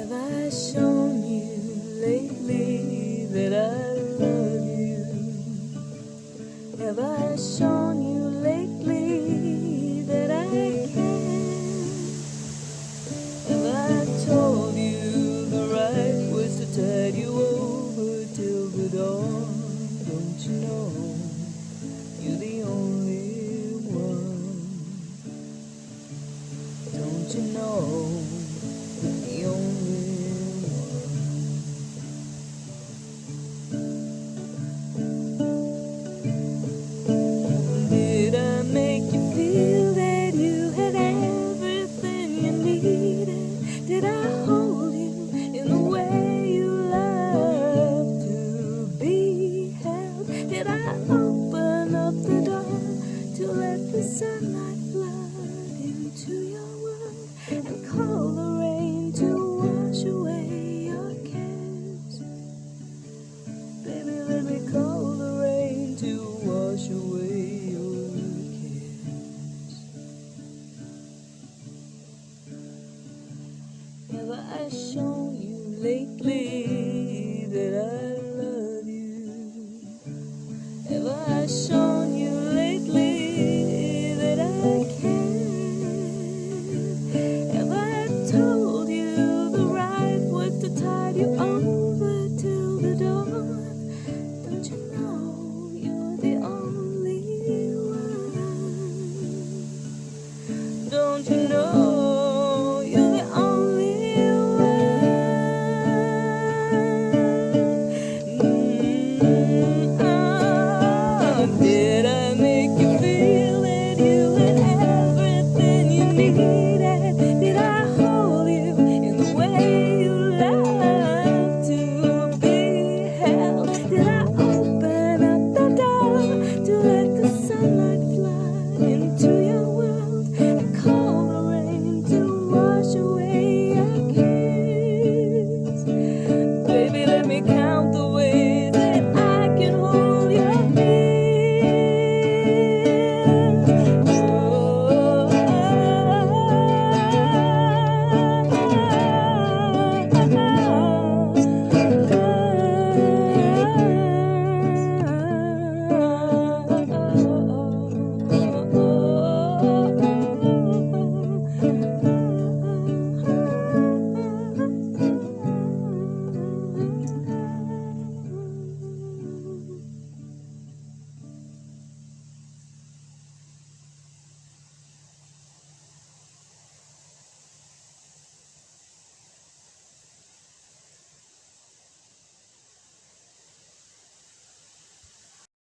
Have I shown you lately that I love you? Have I shown the sunlight flood into your world and call the rain to wash away your cares? Baby, let me call the rain to wash away your cares. Have I shown you lately that I Baby, let me count the ways.